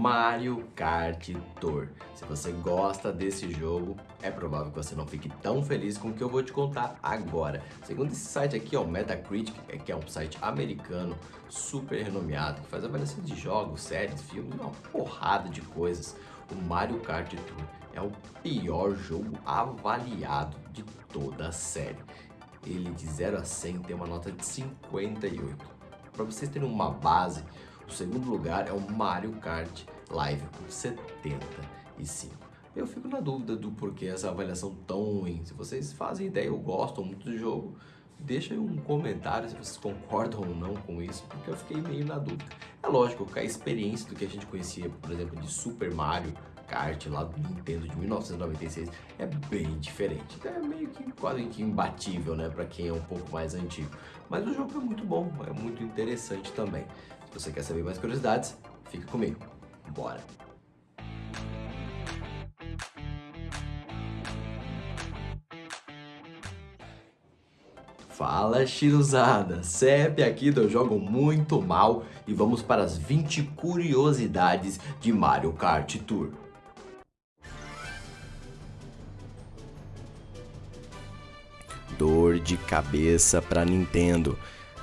Mario Kart Tour. Se você gosta desse jogo, é provável que você não fique tão feliz com o que eu vou te contar agora. Segundo esse site aqui, o Metacritic, é que é um site americano super renomeado, que faz avaliação de jogos, séries, filmes, uma porrada de coisas. O Mario Kart Tour é o pior jogo avaliado de toda a série. Ele de 0 a 100 tem uma nota de 58. Para vocês terem uma base, o segundo lugar é o Mario Kart Live com 75. Eu fico na dúvida do porquê essa avaliação tão ruim. Se vocês fazem ideia ou gostam muito do jogo, deixa aí um comentário se vocês concordam ou não com isso, porque eu fiquei meio na dúvida. É lógico que a experiência do que a gente conhecia, por exemplo, de Super Mario Kart lá do Nintendo de 1996 é bem diferente. Então é meio que quase que imbatível, né, para quem é um pouco mais antigo. Mas o jogo é muito bom, é muito interessante também. Se você quer saber mais curiosidades, fica comigo. Bora! Fala Chiruzada, CEP aqui do Jogo Muito Mal e vamos para as 20 curiosidades de Mario Kart Tour. Dor de cabeça para Nintendo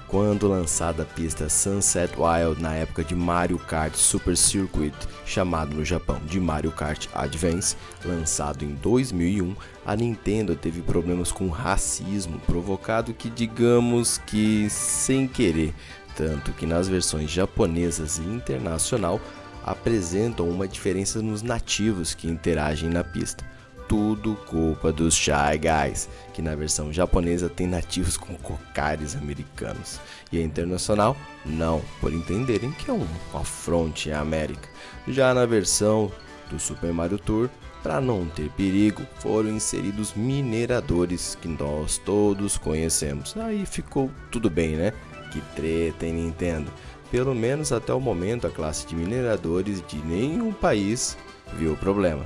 quando lançada a pista Sunset Wild na época de Mario Kart Super Circuit, chamado no Japão de Mario Kart Advance, lançado em 2001, a Nintendo teve problemas com racismo provocado que digamos que sem querer, tanto que nas versões japonesas e internacional apresentam uma diferença nos nativos que interagem na pista tudo culpa dos Shy Guys, que na versão japonesa tem nativos com cocares americanos, e a internacional não, por entenderem que é um afronte à América. Já na versão do Super Mario Tour, para não ter perigo, foram inseridos mineradores que nós todos conhecemos. Aí ficou tudo bem, né? Que treta, hein, Nintendo? Pelo menos até o momento a classe de mineradores de nenhum país viu o problema.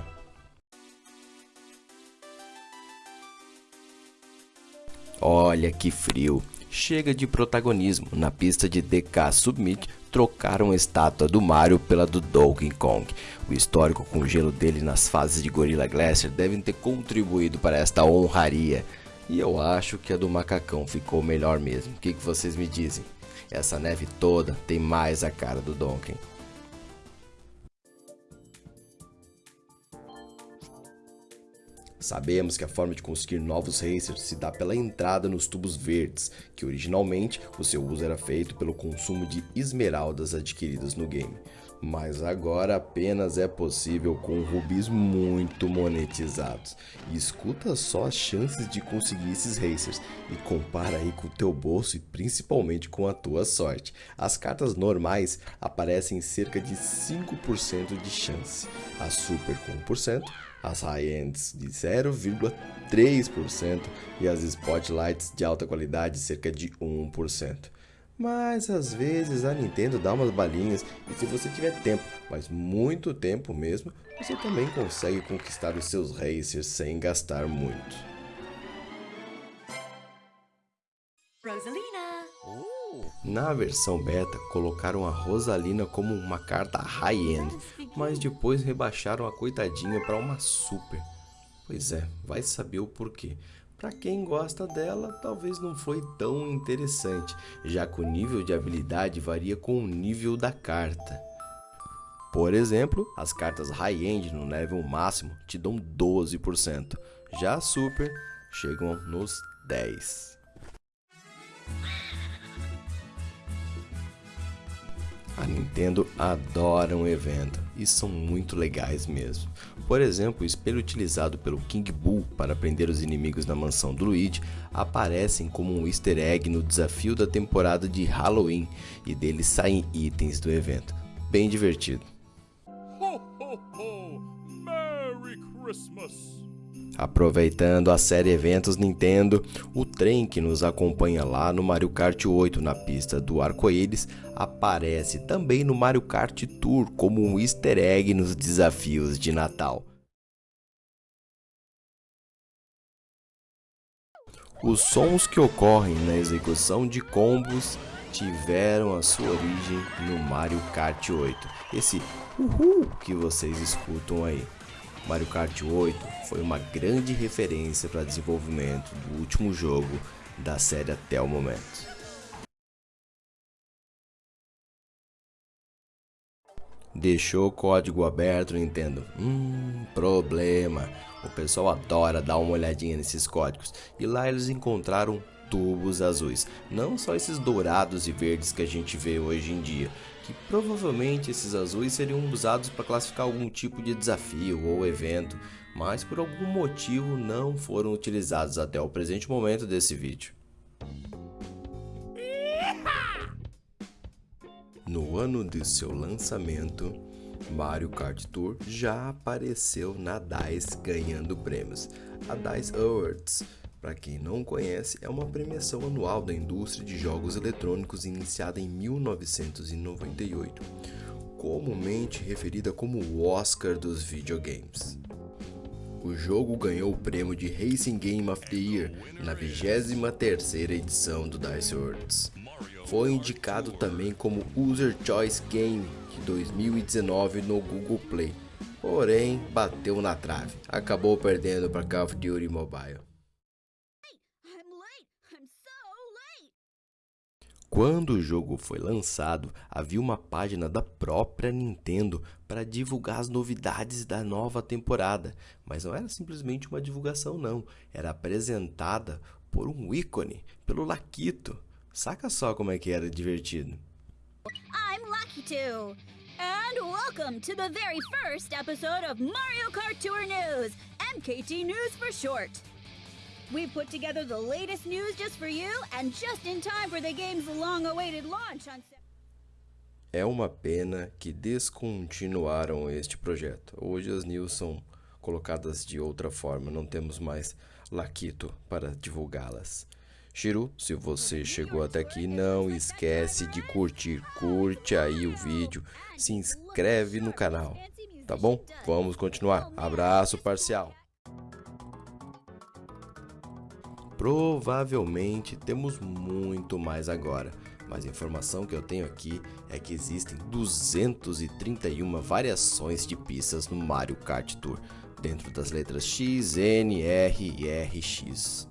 Olha que frio. Chega de protagonismo. Na pista de DK Submit, trocaram a estátua do Mario pela do Donkey Kong. O histórico com gelo dele nas fases de Gorilla Glacier devem ter contribuído para esta honraria. E eu acho que a do macacão ficou melhor mesmo. O que, que vocês me dizem? Essa neve toda tem mais a cara do Donkey. Sabemos que a forma de conseguir novos racers se dá pela entrada nos tubos verdes, que originalmente o seu uso era feito pelo consumo de esmeraldas adquiridas no game. Mas agora apenas é possível com rubis muito monetizados. E escuta só as chances de conseguir esses racers e compara aí com o teu bolso e principalmente com a tua sorte. As cartas normais aparecem cerca de 5% de chance, a super com 1%, as high-ends de 0,3% e as spotlights de alta qualidade cerca de 1%. Mas às vezes a Nintendo dá umas balinhas e se você tiver tempo, mas muito tempo mesmo, você também consegue conquistar os seus racers sem gastar muito. Rosalina. Na versão beta, colocaram a Rosalina como uma carta high-end, mas depois rebaixaram a coitadinha para uma super. Pois é, vai saber o porquê. Para quem gosta dela, talvez não foi tão interessante, já que o nível de habilidade varia com o nível da carta. Por exemplo, as cartas high-end no level máximo te dão 12%, já super chegam nos 10%. A Nintendo adora um evento e são muito legais mesmo. Por exemplo, o espelho utilizado pelo King Boo para prender os inimigos na mansão do Luigi aparecem como um easter egg no desafio da temporada de Halloween e deles saem itens do evento. Bem divertido. Ho, ho, ho. Merry Christmas! Aproveitando a série Eventos Nintendo, o trem que nos acompanha lá no Mario Kart 8 na pista do Arco-Íris aparece também no Mario Kart Tour como um easter egg nos desafios de Natal. Os sons que ocorrem na execução de combos tiveram a sua origem no Mario Kart 8. Esse uhul que vocês escutam aí. Mario Kart 8 foi uma grande referência para desenvolvimento do último jogo da série até o momento. Deixou o código aberto, Nintendo? Hum, problema. O pessoal adora dar uma olhadinha nesses códigos. E lá eles encontraram tubos azuis. Não só esses dourados e verdes que a gente vê hoje em dia. Que provavelmente esses azuis seriam usados para classificar algum tipo de desafio ou evento. Mas por algum motivo não foram utilizados até o presente momento desse vídeo. No ano de seu lançamento, Mario Kart Tour já apareceu na DICE ganhando prêmios. A DICE Awards, para quem não conhece, é uma premiação anual da indústria de jogos eletrônicos iniciada em 1998, comumente referida como o Oscar dos videogames. O jogo ganhou o prêmio de Racing Game of the Year na 23ª edição do DICE Awards. Foi indicado também como User Choice Game de 2019 no Google Play, porém bateu na trave, acabou perdendo para Call of Duty Mobile. Quando o jogo foi lançado, havia uma página da própria Nintendo para divulgar as novidades da nova temporada, mas não era simplesmente uma divulgação não, era apresentada por um ícone, pelo Laquito. Saca só como é que era divertido. I'm Two, and welcome to the very first episode of Mario Kart Tour News, MKT News for short. We put together the latest news just for you and just in time for the game's long-awaited launch on É uma pena que descontinuaram este projeto. Hoje as news são colocadas de outra forma, não temos mais Laquito para divulgá-las. Shiru, se você chegou até aqui, não esquece de curtir, curte aí o vídeo, se inscreve no canal, tá bom? Vamos continuar. Abraço parcial. Provavelmente temos muito mais agora, mas a informação que eu tenho aqui é que existem 231 variações de pistas no Mario Kart Tour, dentro das letras X, N, R e RX.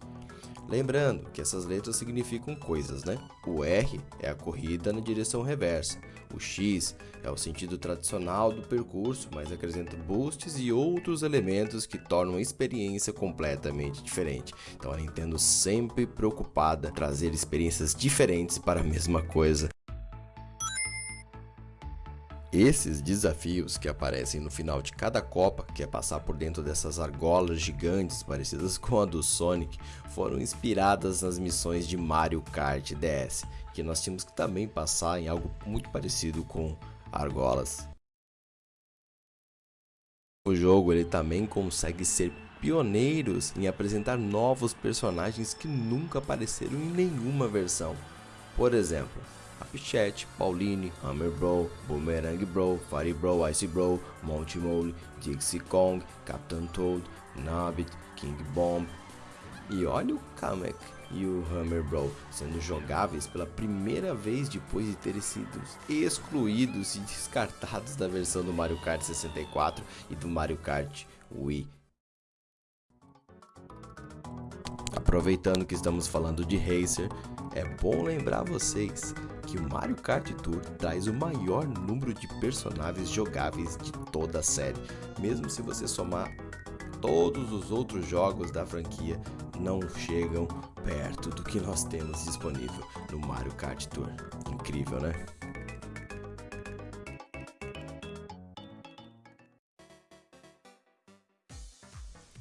Lembrando que essas letras significam coisas, né? O R é a corrida na direção reversa, o X é o sentido tradicional do percurso, mas acrescenta boosts e outros elementos que tornam a experiência completamente diferente. Então a Nintendo sempre preocupada em trazer experiências diferentes para a mesma coisa. Esses desafios que aparecem no final de cada Copa, que é passar por dentro dessas argolas gigantes parecidas com a do Sonic, foram inspiradas nas missões de Mario Kart DS, que nós tínhamos que também passar em algo muito parecido com argolas. O jogo ele também consegue ser pioneiros em apresentar novos personagens que nunca apareceram em nenhuma versão. Por exemplo, Pichette, Pauline, Hammer Bro, Boomerang Bro, Fire Bro, Ice Bro, Monty Mole, Dixie Kong, Captain Toad, Nabbit, King Bomb. E olha o Kamek e o Hammer Bro sendo jogáveis pela primeira vez depois de terem sido excluídos e descartados da versão do Mario Kart 64 e do Mario Kart Wii. Aproveitando que estamos falando de Racer, é bom lembrar vocês que o Mario Kart Tour traz o maior número de personagens jogáveis de toda a série, mesmo se você somar todos os outros jogos da franquia não chegam perto do que nós temos disponível no Mario Kart Tour. Incrível, né?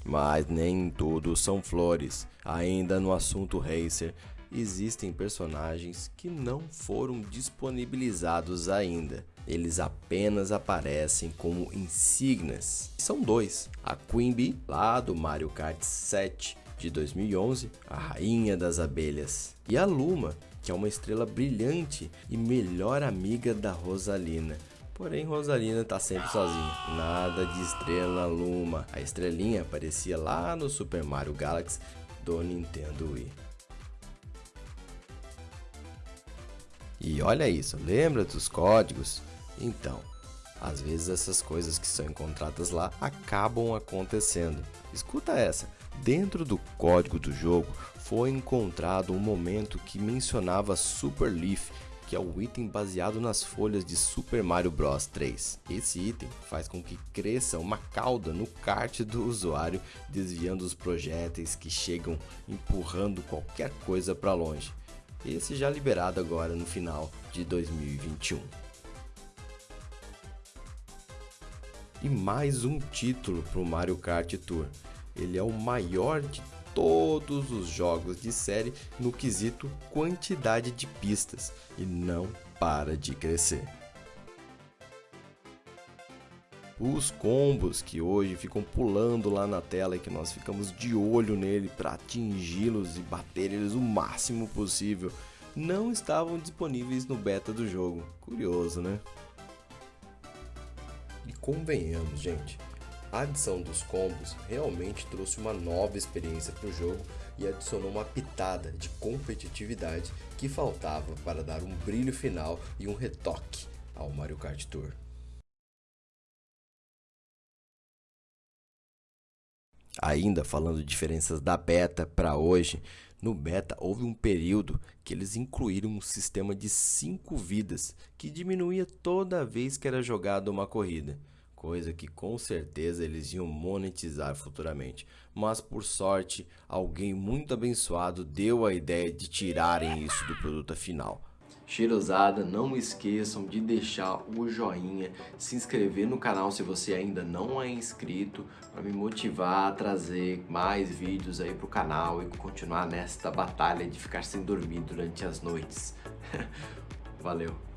Mas nem tudo são flores. Ainda no assunto Racer, existem personagens que não foram disponibilizados ainda. Eles apenas aparecem como insígnias. São dois: a Queen Bee, lá do Mario Kart 7 de 2011, a rainha das abelhas, e a Luma, que é uma estrela brilhante e melhor amiga da Rosalina. Porém, Rosalina tá sempre sozinha. Nada de estrela Luma. A estrelinha aparecia lá no Super Mario Galaxy do Nintendo Wii. E olha isso, lembra dos códigos? Então, às vezes essas coisas que são encontradas lá acabam acontecendo. Escuta essa, dentro do código do jogo foi encontrado um momento que mencionava Super Leaf, que é o item baseado nas folhas de Super Mario Bros 3. Esse item faz com que cresça uma cauda no kart do usuário, desviando os projéteis que chegam empurrando qualquer coisa para longe. Esse já liberado agora no final de 2021. E mais um título para o Mario Kart Tour. Ele é o maior de todos os jogos de série no quesito quantidade de pistas e não para de crescer. Os combos que hoje ficam pulando lá na tela e que nós ficamos de olho nele para atingi-los e bater eles o máximo possível, não estavam disponíveis no beta do jogo. Curioso, né? E convenhamos, gente, a adição dos combos realmente trouxe uma nova experiência para o jogo e adicionou uma pitada de competitividade que faltava para dar um brilho final e um retoque ao Mario Kart Tour. Ainda falando de diferenças da beta para hoje, no beta houve um período que eles incluíram um sistema de 5 vidas que diminuía toda vez que era jogada uma corrida coisa que com certeza eles iam monetizar futuramente. Mas por sorte, alguém muito abençoado deu a ideia de tirarem isso do produto final. Cheirosada, não esqueçam de deixar o joinha, se inscrever no canal se você ainda não é inscrito, para me motivar a trazer mais vídeos aí pro canal e continuar nesta batalha de ficar sem dormir durante as noites. Valeu!